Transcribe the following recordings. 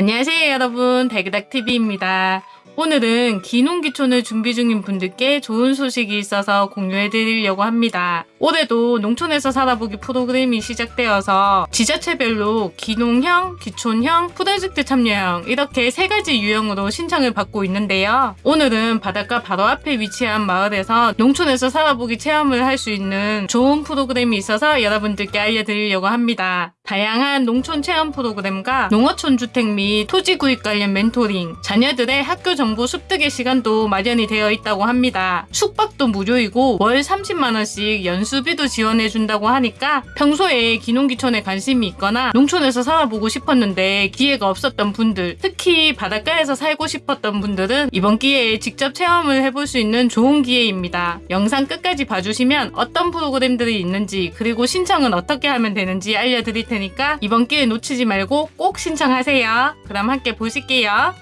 안녕하세요 여러분 달그닥TV입니다. 오늘은 기농기촌을 준비 중인 분들께 좋은 소식이 있어서 공유해 드리려고 합니다. 올해도 농촌에서 살아보기 프로그램이 시작되어서 지자체별로 기농형, 기촌형, 프로젝트 참여형 이렇게 세 가지 유형으로 신청을 받고 있는데요. 오늘은 바닷가 바로 앞에 위치한 마을에서 농촌에서 살아보기 체험을 할 수 있는 좋은 프로그램이 있어서 여러분들께 알려드리려고 합니다. 다양한 농촌 체험 프로그램과 농어촌 주택 및 토지 구입 관련 멘토링, 자녀들의 학교 정보 습득의 시간도 마련이 되어 있다고 합니다. 숙박도 무료이고 월 30만원씩 연수비도 지원해준다고 하니까 평소에 기농기촌에 관심이 있거나 농촌에서 살아보고 싶었는데 기회가 없었던 분들, 특히 바닷가에서 살고 싶었던 분들은 이번 기회에 직접 체험을 해볼 수 있는 좋은 기회입니다. 영상 끝까지 봐주시면 어떤 프로그램들이 있는지 그리고 신청은 어떻게 하면 되는지 알려드릴 테니까 이번 기회 놓치지 말고 꼭 신청하세요. 그럼 함께 보실게요.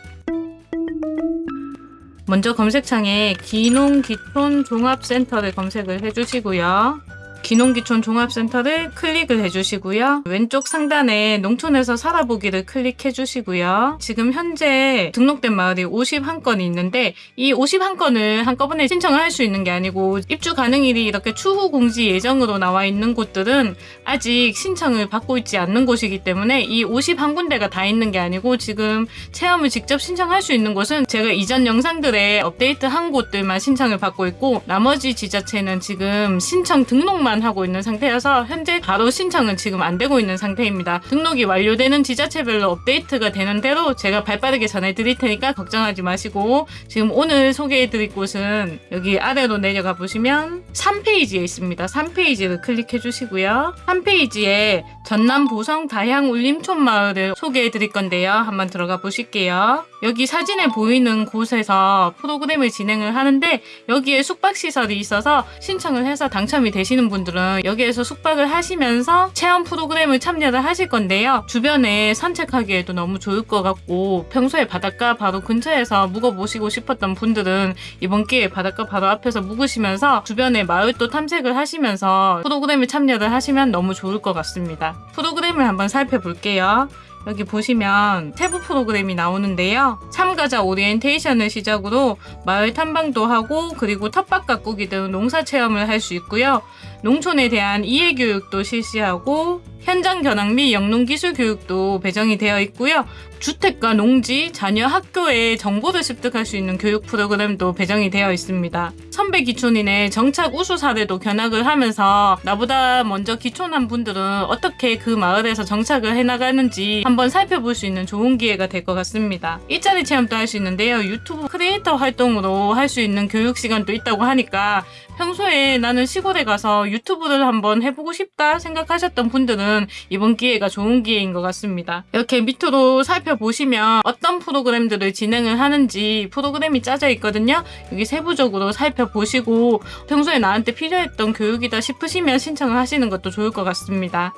먼저 검색창에 기농기촌 종합센터를 검색을 해주시고요. 기농기촌 종합센터를 클릭을 해주시고요. 왼쪽 상단에 농촌에서 살아보기를 클릭해 주시고요. 지금 현재 등록된 마을이 51건이 있는데 이 51건을 한꺼번에 신청을 할 수 있는 게 아니고 입주 가능일이 이렇게 추후 공지 예정으로 나와 있는 곳들은 아직 신청을 받고 있지 않는 곳이기 때문에 이 51군데가 다 있는 게 아니고 지금 체험을 직접 신청할 수 있는 곳은 제가 이전 영상들에 업데이트한 곳들만 신청을 받고 있고 나머지 지자체는 지금 신청 등록만 하고 있는 상태여서 현재 바로 신청은 지금 안 되고 있는 상태입니다. 등록이 완료되는 지자체별로 업데이트가 되는 대로 제가 발빠르게 전해드릴 테니까 걱정하지 마시고 지금 오늘 소개해드릴 곳은 여기 아래로 내려가 보시면 3페이지에 있습니다. 3페이지를 클릭해 주시고요. 3페이지에 전남 보성 다향 울림촌 마을을 소개해 드릴 건데요. 한번 들어가 보실게요. 여기 사진에 보이는 곳에서 프로그램을 진행을 하는데 여기에 숙박시설이 있어서 신청을 해서 당첨이 되시는 분들은 여기에서 숙박을 하시면서 체험 프로그램을 참여를 하실 건데요. 주변에 산책하기에도 너무 좋을 것 같고 평소에 바닷가 바로 근처에서 묵어보시고 싶었던 분들은 이번 기회에 바닷가 바로 앞에서 묵으시면서 주변에 마을도 탐색을 하시면서 프로그램에 참여를 하시면 너무 좋을 것 같습니다. 프로그램을 한번 살펴볼게요. 여기 보시면 세부 프로그램이 나오는데요. 참가자 오리엔테이션을 시작으로 마을 탐방도 하고 그리고 텃밭 가꾸기 등 농사 체험을 할 수 있고요. 농촌에 대한 이해 교육도 실시하고 현장 견학 및 영농 기술 교육도 배정이 되어 있고요. 주택과 농지, 자녀 학교에 정보를 습득할 수 있는 교육 프로그램도 배정이 되어 있습니다. 선배 기촌인의 정착 우수 사례도 견학을 하면서 나보다 먼저 기촌한 분들은 어떻게 그 마을에서 정착을 해나가는지 한번 살펴볼 수 있는 좋은 기회가 될 것 같습니다. 일자리 체험도 할 수 있는데요. 유튜브 크리에이터 활동으로 할 수 있는 교육 시간도 있다고 하니까 평소에 나는 시골에 가서 유튜브를 한번 해보고 싶다 생각하셨던 분들은 이번 기회가 좋은 기회인 것 같습니다. 이렇게 밑으로 살펴보시면 어떤 프로그램들을 진행을 하는지 프로그램이 짜져 있거든요. 여기 세부적으로 살펴보시고 평소에 나한테 필요했던 교육이다 싶으시면 신청을 하시는 것도 좋을 것 같습니다.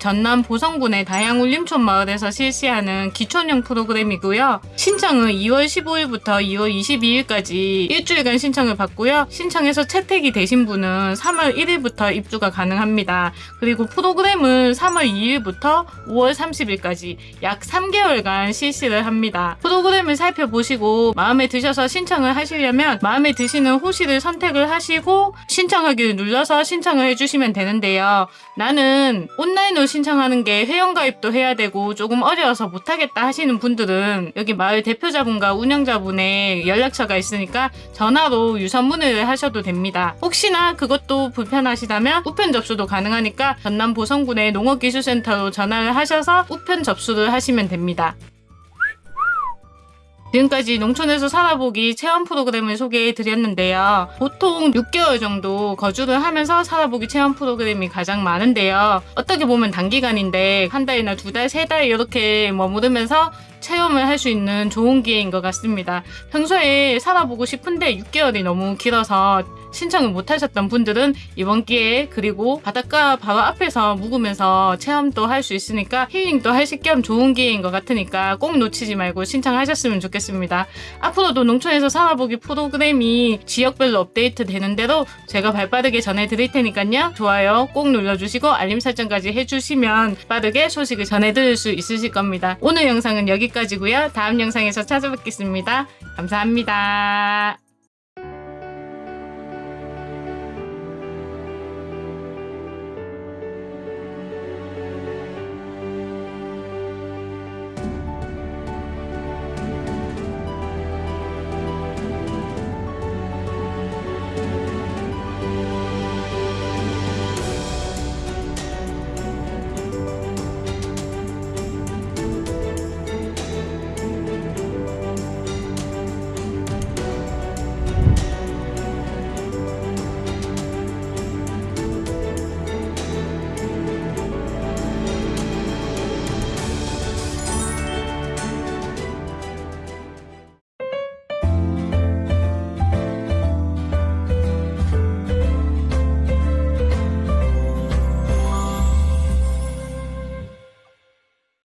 전남 보성군의 다양울림촌 마을에서 실시하는 기촌형 프로그램이고요. 신청은 2월 15일부터 2월 22일까지 일주일간 신청을 받고요. 신청해서 채택이 되신 분은 3월 1일부터 입주가 가능합니다. 그리고 프로그램은 3월 2일부터 5월 30일까지 약 3개월간 실시를 합니다. 프로그램을 살펴보시고 마음에 드셔서 신청을 하시려면 마음에 드시는 호시를 선택을 하시고 신청하기를 눌러서 신청을 해주시면 되는데요. 나는 온라인으로 신청하는 게 회원가입도 해야 되고 조금 어려워서 못하겠다 하시는 분들은 여기 마을 대표자분과 운영자분의 연락처가 있으니까 전화로 유선문의를 하셔도 됩니다. 혹시나 그것도 불편하시다면 우편 접수도 가능하니까 전남 보성군의 농업기술센터로 전화를 하셔서 우편 접수를 하시면 됩니다. 지금까지 농촌에서 살아보기 체험 프로그램을 소개해 드렸는데요. 보통 6개월 정도 거주를 하면서 살아보기 체험 프로그램이 가장 많은데요. 어떻게 보면 단기간인데 한 달이나 두 달, 세 달 이렇게 머무르면서 체험을 할 수 있는 좋은 기회인 것 같습니다. 평소에 살아보고 싶은데 6개월이 너무 길어서 신청을 못 하셨던 분들은 이번 기회에 그리고 바닷가 바로 앞에서 묵으면서 체험도 할 수 있으니까 힐링도 하실 겸 좋은 기회인 것 같으니까 꼭 놓치지 말고 신청하셨으면 좋겠습니다. 앞으로도 농촌에서 살아보기 프로그램이 지역별로 업데이트 되는 대로 제가 발빠르게 전해드릴 테니까요. 좋아요 꼭 눌러주시고 알림 설정까지 해주시면 빠르게 소식을 전해드릴 수 있으실 겁니다. 오늘 영상은 여기까지고요. 다음 영상에서 찾아뵙겠습니다. 감사합니다.